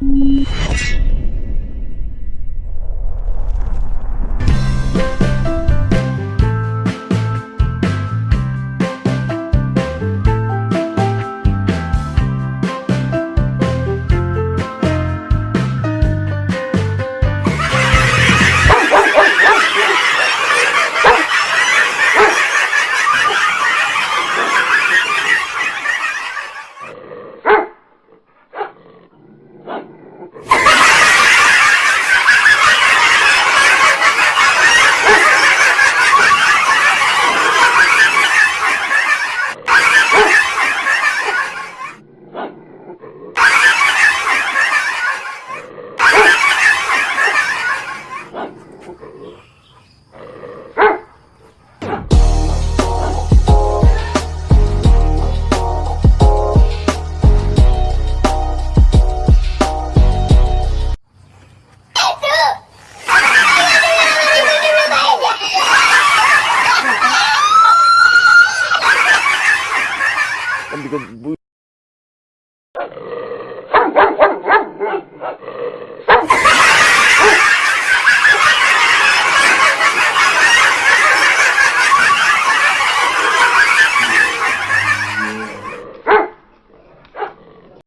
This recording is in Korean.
you 근데 이거 뭐